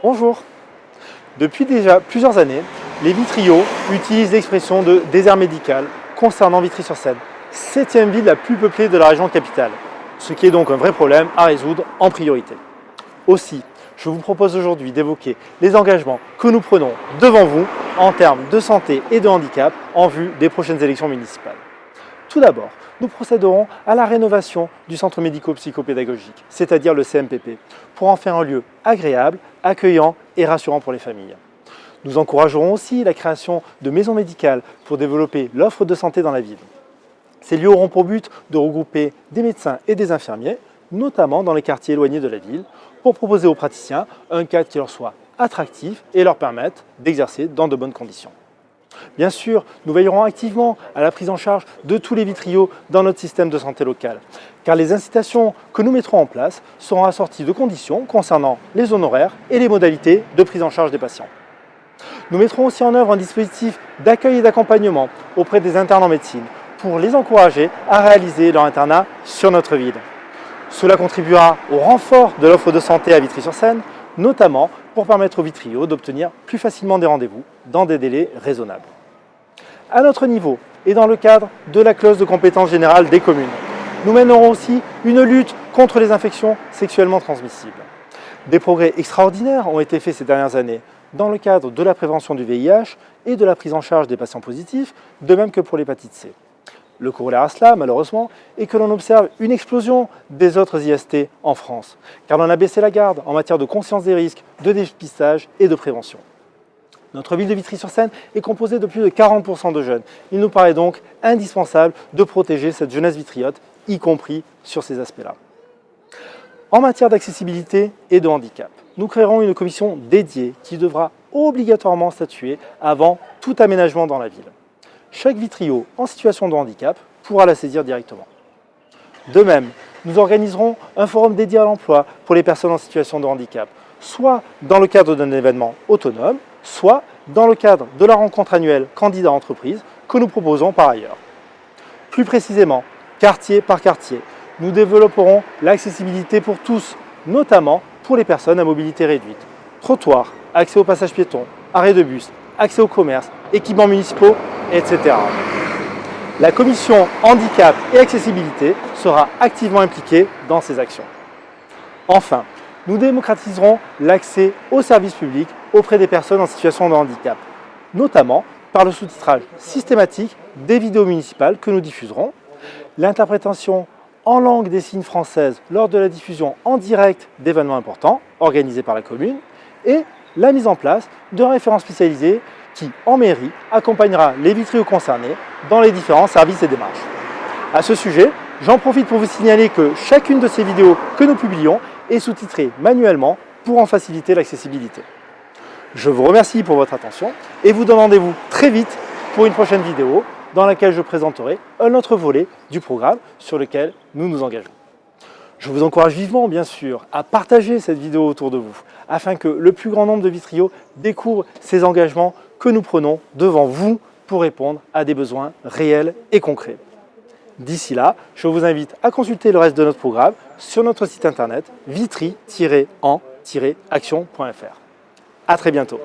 Bonjour Depuis déjà plusieurs années, les Vitriaux utilisent l'expression de désert médical concernant Vitry-sur-Seine, septième ville la plus peuplée de la région capitale, ce qui est donc un vrai problème à résoudre en priorité. Aussi, je vous propose aujourd'hui d'évoquer les engagements que nous prenons devant vous en termes de santé et de handicap en vue des prochaines élections municipales. Tout d'abord, nous procéderons à la rénovation du centre médico-psychopédagogique, c'est-à-dire le CMPP, pour en faire un lieu agréable, accueillant et rassurant pour les familles. Nous encouragerons aussi la création de maisons médicales pour développer l'offre de santé dans la ville. Ces lieux auront pour but de regrouper des médecins et des infirmiers, notamment dans les quartiers éloignés de la ville, pour proposer aux praticiens un cadre qui leur soit attractif et leur permette d'exercer dans de bonnes conditions. Bien sûr, nous veillerons activement à la prise en charge de tous les vitriaux dans notre système de santé local, car les incitations que nous mettrons en place seront assorties de conditions concernant les honoraires et les modalités de prise en charge des patients. Nous mettrons aussi en œuvre un dispositif d'accueil et d'accompagnement auprès des internes en médecine pour les encourager à réaliser leur internat sur notre ville. Cela contribuera au renfort de l'offre de santé à Vitry-sur-Seine, notamment pour permettre aux vitriaux d'obtenir plus facilement des rendez-vous dans des délais raisonnables. À notre niveau et dans le cadre de la clause de compétence générale des communes, nous mènerons aussi une lutte contre les infections sexuellement transmissibles. Des progrès extraordinaires ont été faits ces dernières années dans le cadre de la prévention du VIH et de la prise en charge des patients positifs, de même que pour l'hépatite C. Le corollaire à cela, malheureusement, est que l'on observe une explosion des autres IST en France, car l'on a baissé la garde en matière de conscience des risques, de dépistage et de prévention. Notre ville de Vitry-sur-Seine est composée de plus de 40% de jeunes. Il nous paraît donc indispensable de protéger cette jeunesse vitriote, y compris sur ces aspects-là. En matière d'accessibilité et de handicap, nous créerons une commission dédiée qui devra obligatoirement statuer avant tout aménagement dans la ville chaque vitrio en situation de handicap pourra la saisir directement. De même, nous organiserons un forum dédié à l'emploi pour les personnes en situation de handicap, soit dans le cadre d'un événement autonome, soit dans le cadre de la rencontre annuelle candidat entreprise que nous proposons par ailleurs. Plus précisément, quartier par quartier, nous développerons l'accessibilité pour tous, notamment pour les personnes à mobilité réduite. Trottoirs, accès au passage piéton, arrêt de bus, accès au commerce, équipements municipaux, etc. La commission handicap et accessibilité sera activement impliquée dans ces actions. Enfin, nous démocratiserons l'accès aux services publics auprès des personnes en situation de handicap, notamment par le sous-titrage systématique des vidéos municipales que nous diffuserons, l'interprétation en langue des signes française lors de la diffusion en direct d'événements importants organisés par la commune et la mise en place de référents spécialisés qui, en mairie, accompagnera les vitriaux concernés dans les différents services et démarches. À ce sujet, j'en profite pour vous signaler que chacune de ces vidéos que nous publions est sous-titrée manuellement pour en faciliter l'accessibilité. Je vous remercie pour votre attention et vous donne rendez-vous très vite pour une prochaine vidéo dans laquelle je présenterai un autre volet du programme sur lequel nous nous engageons. Je vous encourage vivement, bien sûr, à partager cette vidéo autour de vous, afin que le plus grand nombre de vitriaux découvre ces engagements que nous prenons devant vous pour répondre à des besoins réels et concrets. D'ici là, je vous invite à consulter le reste de notre programme sur notre site internet vitry-en-action.fr. A très bientôt